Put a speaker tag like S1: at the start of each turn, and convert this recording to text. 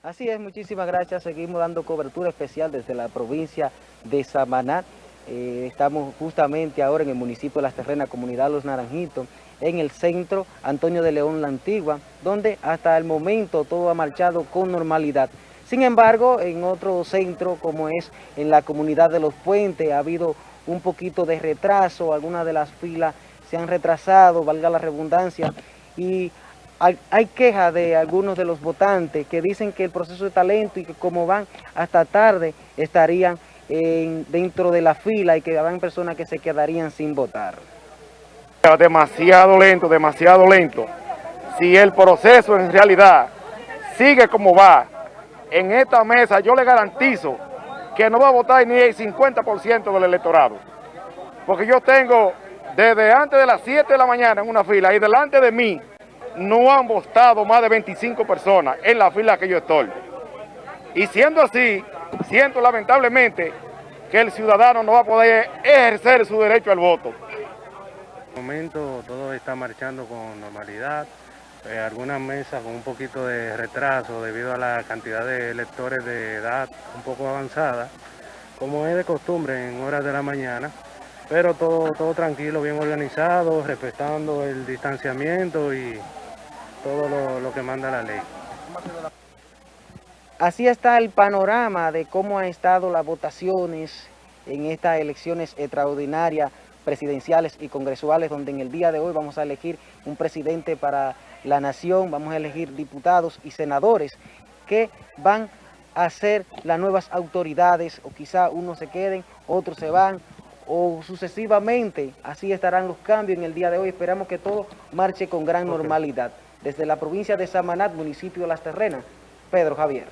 S1: Así es, muchísimas gracias. Seguimos dando cobertura especial desde la provincia de Samaná. Eh, estamos justamente ahora en el municipio de Las Terrenas, comunidad Los Naranjitos, en el centro Antonio de León La Antigua, donde hasta el momento todo ha marchado con normalidad. Sin embargo, en otro centro, como es en la comunidad de Los Puentes, ha habido un poquito de retraso, algunas de las filas se han retrasado, valga la redundancia, y hay, quejas de algunos de los votantes que dicen que el proceso de talento y que como van hasta tarde estarían dentro de la fila y que habrán personas que se quedarían sin votar.
S2: Demasiado lento, demasiado lento. Si el proceso en realidad sigue como va, en esta mesa yo le garantizo que no va a votar ni el 50% del electorado. Porque yo tengo desde antes de las 7 de la mañana en una fila y delante de mí no han votado más de 25 personas en la fila que yo estoy. Y siendo así, siento lamentablemente que el ciudadano no va a poder ejercer su derecho al voto.
S3: En el momento todo está marchando con normalidad, eh, algunas mesas con un poquito de retraso debido a la cantidad de electores de edad un poco avanzada, como es de costumbre en horas de la mañana, pero todo, todo tranquilo, bien organizado, respetando el distanciamiento y todo lo, que manda la ley.
S1: Así está el panorama de cómo han estado las votaciones en estas elecciones extraordinarias presidenciales y congresuales, donde en el día de hoy vamos a elegir un presidente para la nación, vamos a elegir diputados y senadores que van a ser las nuevas autoridades, o quizá unos se queden, otros se van, o sucesivamente, así estarán los cambios en el día de hoy. Esperamos que todo marche con gran normalidad. Desde la provincia de Samanat, municipio Las Terrenas, Pedro Javier.